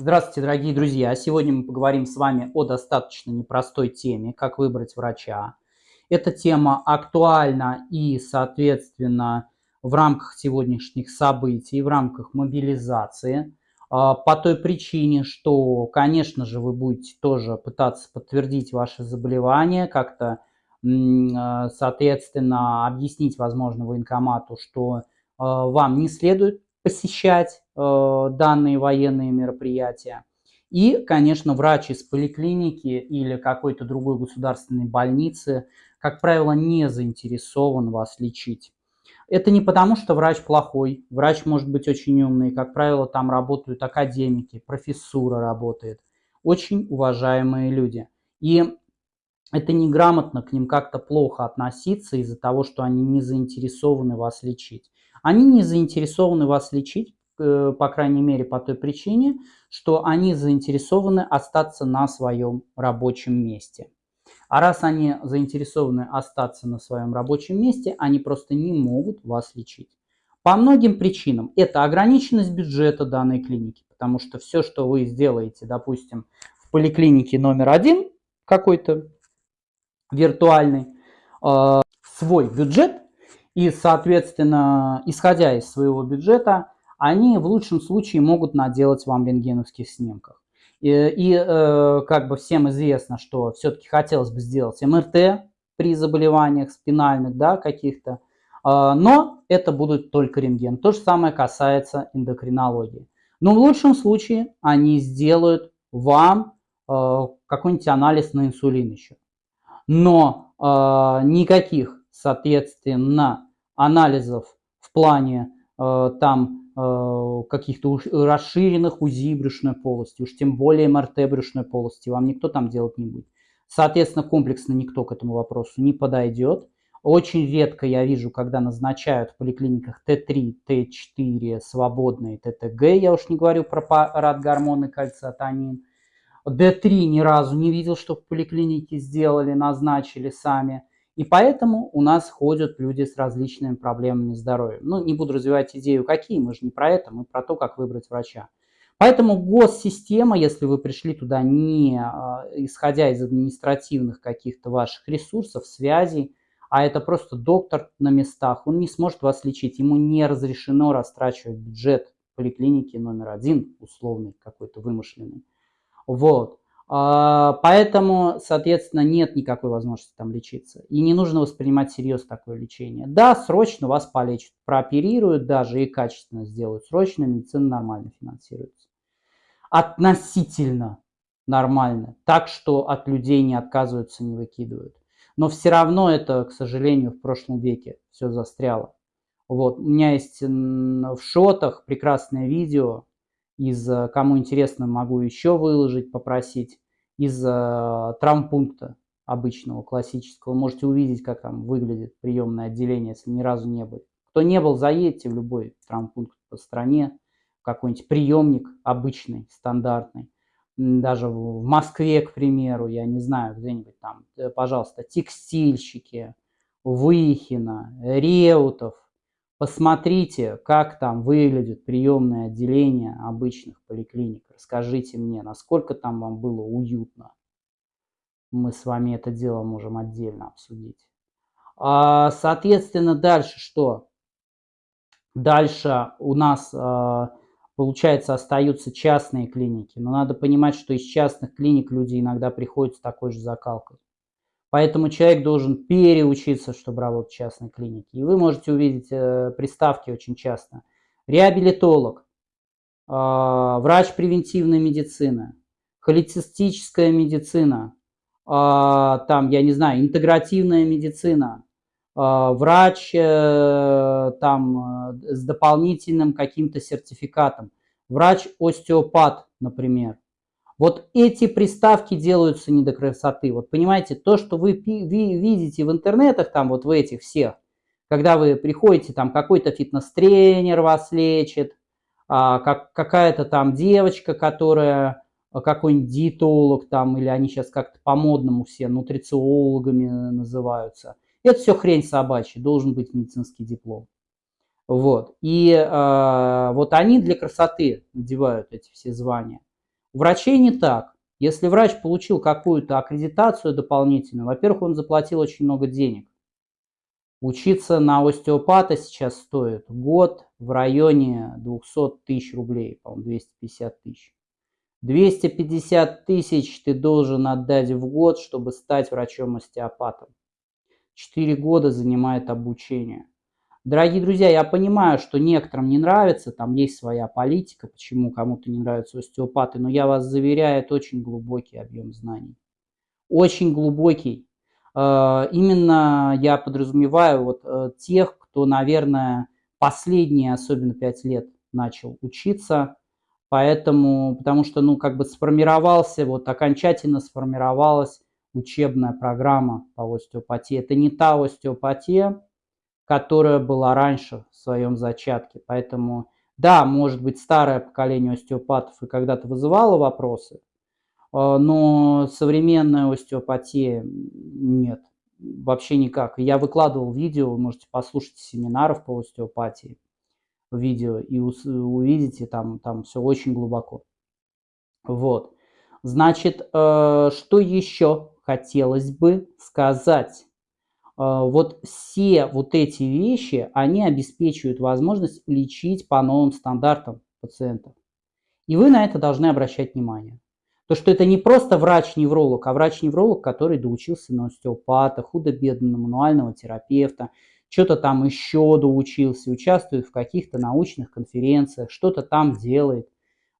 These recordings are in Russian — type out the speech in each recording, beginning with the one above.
Здравствуйте, дорогие друзья! Сегодня мы поговорим с вами о достаточно непростой теме, как выбрать врача. Эта тема актуальна и, соответственно, в рамках сегодняшних событий, в рамках мобилизации, а, по той причине, что, конечно же, вы будете тоже пытаться подтвердить ваше заболевание, как-то, а, соответственно, объяснить, возможно, военкомату, что а, вам не следует посещать э, данные военные мероприятия. И, конечно, врач из поликлиники или какой-то другой государственной больницы, как правило, не заинтересован вас лечить. Это не потому, что врач плохой. Врач может быть очень умный. Как правило, там работают академики, профессура работает. Очень уважаемые люди. И это неграмотно к ним как-то плохо относиться из-за того, что они не заинтересованы вас лечить. Они не заинтересованы вас лечить, э, по крайней мере, по той причине, что они заинтересованы остаться на своем рабочем месте. А раз они заинтересованы остаться на своем рабочем месте, они просто не могут вас лечить. По многим причинам. Это ограниченность бюджета данной клиники, потому что все, что вы сделаете, допустим, в поликлинике номер один какой-то виртуальный, э, свой бюджет, и, соответственно, исходя из своего бюджета, они в лучшем случае могут наделать вам рентгеновских снимков. И, и э, как бы всем известно, что все-таки хотелось бы сделать МРТ при заболеваниях спинальных, да, каких-то, э, но это будут только рентген. То же самое касается эндокринологии. Но в лучшем случае они сделают вам э, какой-нибудь анализ на инсулин еще. Но э, никаких, соответственно, анализов в плане э, там э, каких-то расширенных УЗИ брюшной полости, уж тем более МРТ брюшной полости, вам никто там делать не будет. Соответственно, комплексно никто к этому вопросу не подойдет. Очень редко я вижу, когда назначают в поликлиниках Т3, Т4 свободные ТТГ, я уж не говорю про парад гормоны кальциотонин. Д3 ни разу не видел, что в поликлинике сделали, назначили сами. И поэтому у нас ходят люди с различными проблемами здоровья. Ну, не буду развивать идею, какие, мы же не про это, мы про то, как выбрать врача. Поэтому госсистема, если вы пришли туда не а, исходя из административных каких-то ваших ресурсов, связей, а это просто доктор на местах, он не сможет вас лечить, ему не разрешено растрачивать бюджет поликлиники номер один, условный какой-то вымышленный. Вот. А, поэтому, соответственно, нет никакой возможности там лечиться. И не нужно воспринимать серьезно такое лечение. Да, срочно вас полечат, прооперируют даже и качественно сделают. Срочно медицина нормально финансируется. Относительно нормально. Так что от людей не отказываются, не выкидывают. Но все равно это, к сожалению, в прошлом веке все застряло. Вот. У меня есть в шотах прекрасное видео, из, э, кому интересно, могу еще выложить, попросить, из э, травмпункта обычного, классического. Можете увидеть, как там выглядит приемное отделение, если ни разу не были. Кто не был, заедьте в любой травмпункт по стране, какой-нибудь приемник обычный, стандартный. Даже в Москве, к примеру, я не знаю, где-нибудь там, э, пожалуйста, текстильщики, Выхина, Реутов, Посмотрите, как там выглядит приемное отделение обычных поликлиник. Расскажите мне, насколько там вам было уютно. Мы с вами это дело можем отдельно обсудить. А, соответственно, дальше что? Дальше у нас, а, получается, остаются частные клиники. Но надо понимать, что из частных клиник люди иногда приходят с такой же закалкой. Поэтому человек должен переучиться, чтобы работать в частной клинике. И вы можете увидеть э, приставки очень часто. Реабилитолог, э, врач превентивной медицины, холецистическая медицина, э, там, я не знаю, интегративная медицина, э, врач э, там, э, с дополнительным каким-то сертификатом, врач-остеопат, например. Вот эти приставки делаются не до красоты. Вот понимаете, то, что вы видите в интернетах, там вот в этих всех, когда вы приходите, там какой-то фитнес-тренер вас лечит, а, как, какая-то там девочка, которая а, какой-нибудь диетолог там, или они сейчас как-то по-модному все нутрициологами называются. Это все хрень собачья, должен быть медицинский диплом. Вот. И э, вот они для красоты надевают эти все звания. У врачей не так. Если врач получил какую-то аккредитацию дополнительную, во-первых, он заплатил очень много денег. Учиться на остеопата сейчас стоит год в районе 200 тысяч рублей, по-моему, 250 тысяч. 250 тысяч ты должен отдать в год, чтобы стать врачом-остеопатом. Четыре года занимает обучение. Дорогие друзья, я понимаю, что некоторым не нравится, там есть своя политика, почему кому-то не нравятся остеопаты, но я вас заверяю, это очень глубокий объем знаний. Очень глубокий. Э, именно я подразумеваю вот э, тех, кто, наверное, последние, особенно пять лет, начал учиться, поэтому, потому что, ну, как бы сформировался, вот окончательно сформировалась учебная программа по остеопатии. Это не та остеопатия, которая была раньше в своем зачатке, поэтому, да, может быть, старое поколение остеопатов и когда-то вызывало вопросы, а, но современная остеопатия нет, вообще никак. Я выкладывал видео, вы можете послушать семинаров по остеопатии, видео, и увидите, там, там все очень глубоко. Вот. Значит, э, что еще хотелось бы сказать? Э, вот все вот эти вещи, они обеспечивают возможность лечить по новым стандартам пациентов. И вы на это должны обращать внимание. То, что это не просто врач-невролог, а врач-невролог, который доучился на остеопата, худо-бедно на мануального терапевта, что-то там еще доучился, участвует в каких-то научных конференциях, что-то там делает.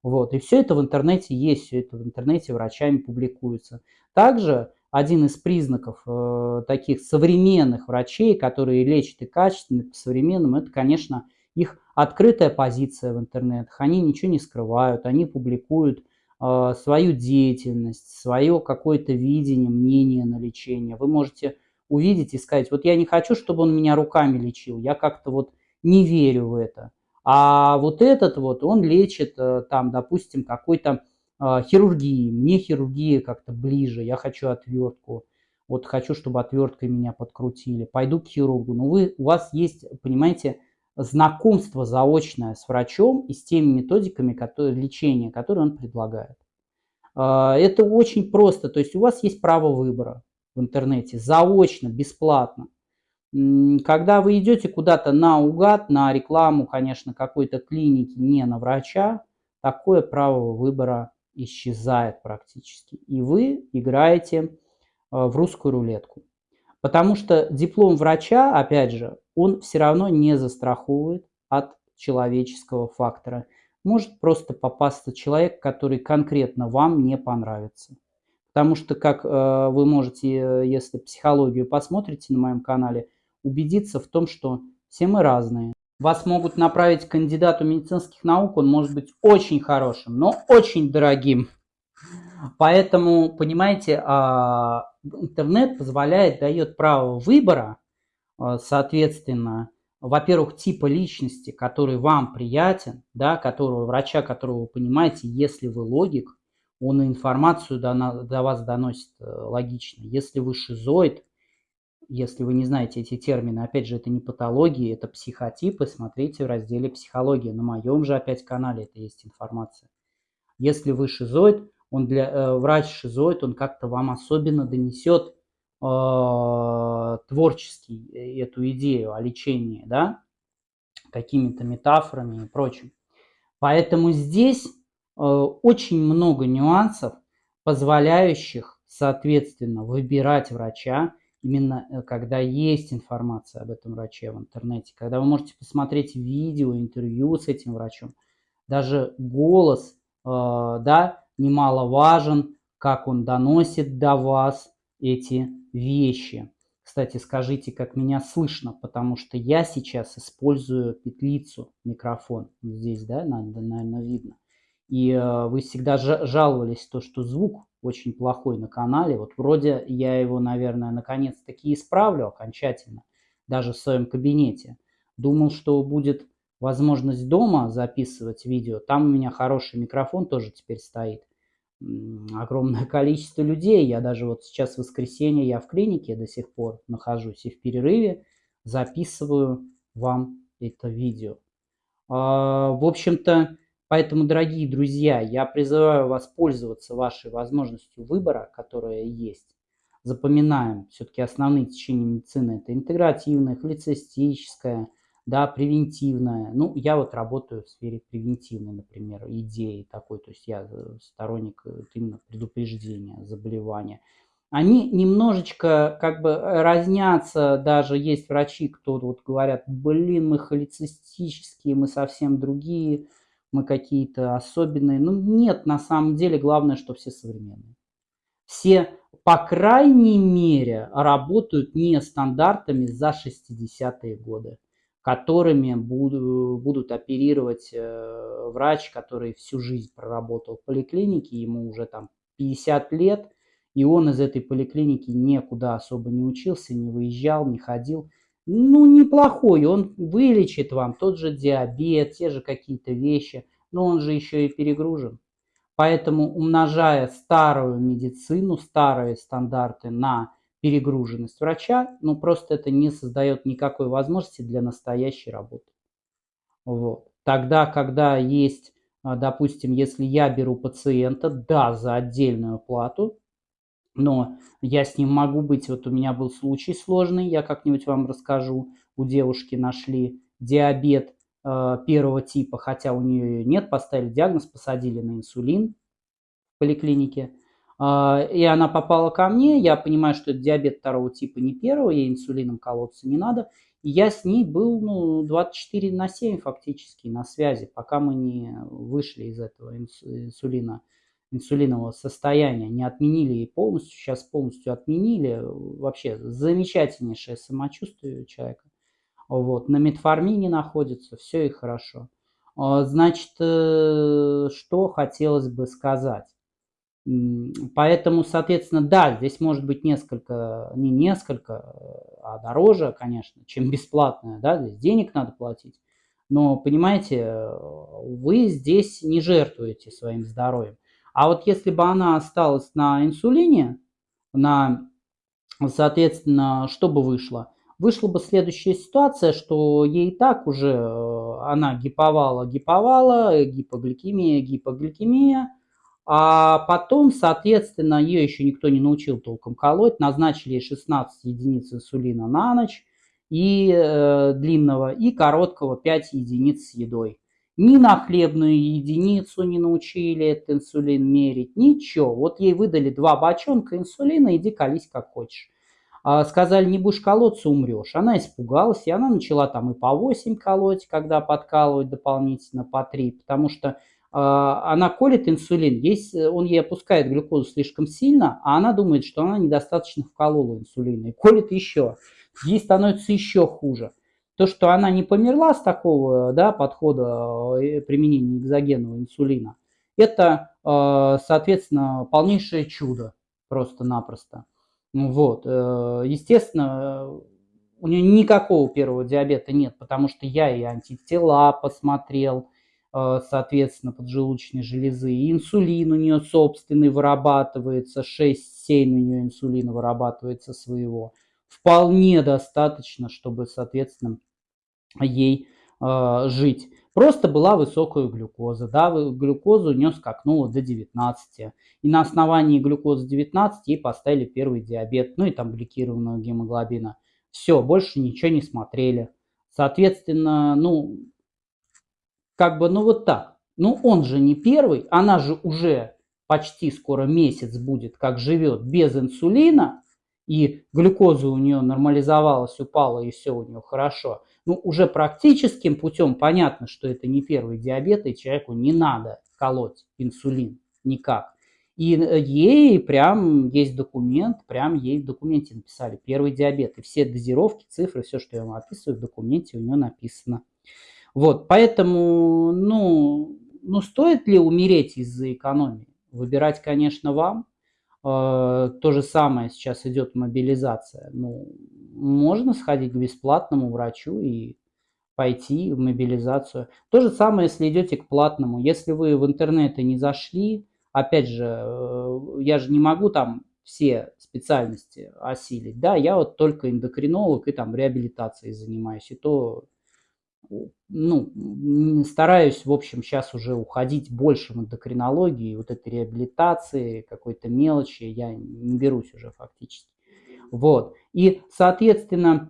Вот. И все это в интернете есть, все это в интернете врачами публикуется. Также один из признаков э, таких современных врачей, которые лечат и качественно, и по-современному, это, конечно, их открытая позиция в интернетах. Они ничего не скрывают, они публикуют а, свою деятельность, свое какое-то видение, мнение на лечение. Вы можете увидеть и сказать, вот я не хочу, чтобы он меня руками лечил, я как-то вот не верю в это. А вот этот вот, он лечит э, там, допустим, какой-то э, хирургии. Мне хирургия как-то ближе, я хочу отвертку. Вот хочу, чтобы отверткой меня подкрутили. Пойду к хирургу. Но вы, у вас есть, понимаете, знакомство заочное с врачом и с теми методиками которые, лечения, которые он предлагает. А, это очень просто, то есть у вас есть право выбора в интернете, заочно, бесплатно. Когда вы идете куда-то наугад, на рекламу, конечно, какой-то клиники, не на врача, такое право выбора исчезает практически. И вы играете а, в русскую рулетку. Потому что диплом врача, опять же, он все равно не застраховывает от человеческого фактора. Может просто попасться человек, который конкретно вам не понравится. Потому что, как э, вы можете, если психологию посмотрите на моем канале, убедиться в том, что все мы разные. Вас могут направить к кандидату медицинских наук, он может быть очень хорошим, но очень дорогим. Поэтому, понимаете, а, интернет позволяет, дает право выбора, а, соответственно, во-первых, типа личности, который вам приятен, да, которого врача, которого вы понимаете, если вы логик, он информацию до, до вас доносит э, логично. Если вы шизоид, если вы не знаете эти термины, опять же, это не патологии, это психотипы, смотрите в разделе «Психология». На моем же опять канале это есть информация. Если вы шизоид, он для, э, врач шизоид, он как-то вам особенно донесет э, творчески э, эту идею о лечении, да, какими-то метафорами и прочим. Поэтому здесь э, очень много нюансов, позволяющих, соответственно, выбирать врача, именно э, когда есть информация об этом враче в интернете, когда вы можете посмотреть видео, интервью с этим врачом, даже голос, э, да, немаловажен, как он доносит до вас эти вещи. Кстати, скажите, как меня слышно, потому что я сейчас использую петлицу, микрофон. Здесь, да, наверное, видно. И э, вы всегда жаловались, то, что звук очень плохой на канале. Вот вроде я его, наверное, наконец-таки исправлю окончательно, даже в своем кабинете. Думал, что будет возможность дома записывать видео. Там у меня хороший микрофон тоже теперь стоит огромное количество людей. Я даже вот сейчас в воскресенье, я в клинике до сих пор нахожусь и в перерыве записываю вам это видео. А, в общем-то, Поэтому, дорогие друзья, я призываю вас пользоваться вашей возможностью выбора, которая есть. Запоминаем, все-таки основные течения медицины – это интегративная, холецистическая, да, превентивная. Ну, я вот работаю в сфере превентивной, например, идеи такой, то есть я э, сторонник э, именно предупреждения заболевания. Они немножечко как бы разнятся, даже есть врачи, кто вот говорят, блин, мы холецистические, мы совсем другие, мы какие-то особенные. Ну, нет, на самом деле, главное, что все современные. Все, по крайней мере, работают не стандартами за 60-е годы которыми будут оперировать э, врач, который всю жизнь проработал в поликлинике, ему уже там 50 лет, и он из этой поликлиники никуда особо не учился, не выезжал, не ходил. Ну, неплохой, он вылечит вам тот же диабет, те же какие-то вещи, но он же еще и перегружен. Поэтому умножая старую медицину, старые стандарты на перегруженность врача, ну просто это не создает никакой возможности для настоящей работы. Вот. Тогда, когда есть, а, допустим, если я беру пациента, да, за отдельную плату, но я с ним могу быть, вот у меня был случай сложный, я как-нибудь вам расскажу, у девушки нашли диабет э, первого типа, хотя у нее нет, поставили диагноз, посадили на инсулин в поликлинике, а, и она попала ко мне, я понимаю, что это диабет второго типа, не первого, ей инсулином колоться не надо. И я с ней был ну, 24 на 7 фактически на связи, пока мы не вышли из этого инсулина, инсулинового состояния, не отменили ей полностью, сейчас полностью отменили. Вообще замечательнейшее самочувствие у человека. Вот, на метформине находится, все и хорошо. А, значит, э, что хотелось бы сказать. Поэтому, соответственно, да, здесь может быть несколько, не несколько, а дороже, конечно, чем бесплатное, да, здесь денег надо платить. Но, понимаете, вы здесь не жертвуете своим здоровьем. А вот если бы она осталась на инсулине, на, соответственно, что бы вышло? Вышла бы следующая ситуация, что ей так уже, э, она гиповала, гиповала, гипогликемия, гипогликемия, а потом, соответственно, ее еще никто не научил толком колоть. Назначили 16 единиц инсулина на ночь и э, длинного, и короткого 5 единиц с едой. Ни на хлебную единицу не научили этот инсулин мерить, ничего. Вот ей выдали два бочонка инсулина, иди колись как хочешь. А, сказали, не будешь колоться, умрешь. Она испугалась, и она начала там и по 8 колоть, когда подкалывать дополнительно по 3, потому что а, она колет инсулин, есть, э, он ей опускает глюкозу слишком сильно, а она думает, что она недостаточно вколола инсулина и колет еще. Ей становится еще хуже. То, что она не померла с такого да, подхода э, применения экзогенного инсулина, это, э, соответственно, полнейшее чудо просто-напросто. Вот. Естественно, у нее никакого первого диабета нет, потому что я и антитела посмотрел, Э, соответственно, поджелудочной железы. И инсулин у нее собственный вырабатывается, 6-7 у нее инсулина вырабатывается своего. Вполне достаточно, чтобы, соответственно, ей э, жить. Просто была высокая глюкоза. Да, глюкозу у нее скакнула до 19. И на основании глюкозы 19 ей поставили первый диабет, ну и там гликированного гемоглобина. Все, больше ничего не смотрели. Соответственно, ну, как бы, ну вот так. Ну он же не первый, она же уже почти скоро месяц будет, как живет без инсулина, и глюкоза у нее нормализовалась, упала, и все у нее хорошо. Ну, уже практическим путем понятно, что это не первый диабет, и человеку не надо колоть инсулин никак. И ей прям есть документ, прям ей в документе написали первый диабет. И все дозировки, цифры, все, что я вам описываю, в документе у нее написано. Вот, поэтому, ну, ну, стоит ли умереть из-за экономии? Выбирать, конечно, вам. Э, то же самое сейчас идет мобилизация. Ну, можно сходить к бесплатному врачу и пойти в мобилизацию. То же самое, если идете к платному. Если вы в интернете не зашли, опять же, э, я же не могу там все специальности осилить. Да, я вот только эндокринолог и там реабилитацией занимаюсь. И то ну, стараюсь, в общем, сейчас уже уходить больше в эндокринологию, вот этой реабилитации, какой-то мелочи, я не берусь уже фактически. Вот. И, соответственно,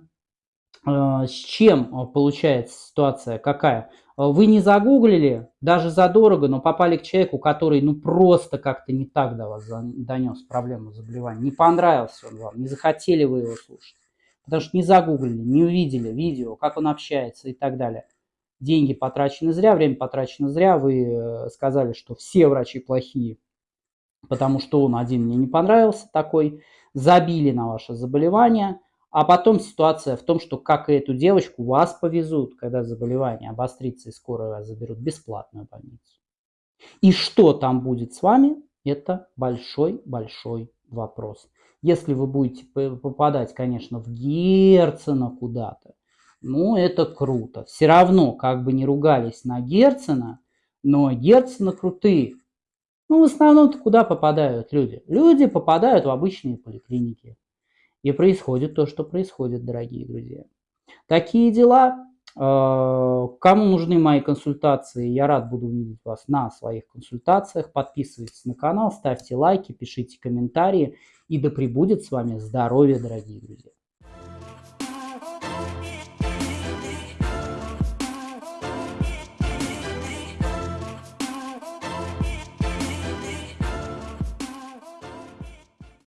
э, с чем э, получается ситуация какая? Вы не загуглили, даже задорого, но попали к человеку, который ну просто как-то не так до вас донес проблему заболевания. Не понравился он вам, не захотели вы его слушать. Потому что не загуглили, не увидели видео, как он общается и так далее деньги потрачены зря, время потрачено зря, вы э, сказали, что все врачи плохие, потому что он один мне не понравился такой, забили на ваше заболевание, а потом ситуация в том, что как и эту девочку вас повезут, когда заболевание обострится и скоро вас заберут бесплатную больницу. И что там будет с вами, это большой-большой вопрос. Если вы будете попадать, конечно, в Герцена куда-то, ну, это круто. Все равно, как бы не ругались на Герцена, но Герцена крутые. Ну, в основном-то куда попадают люди? Люди попадают в обычные поликлиники. И происходит то, что происходит, дорогие друзья. Такие дела. Э, кому нужны мои консультации, я рад буду видеть вас на своих консультациях. Подписывайтесь на канал, ставьте лайки, пишите комментарии. И да пребудет с вами здоровье, дорогие друзья.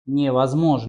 невозможно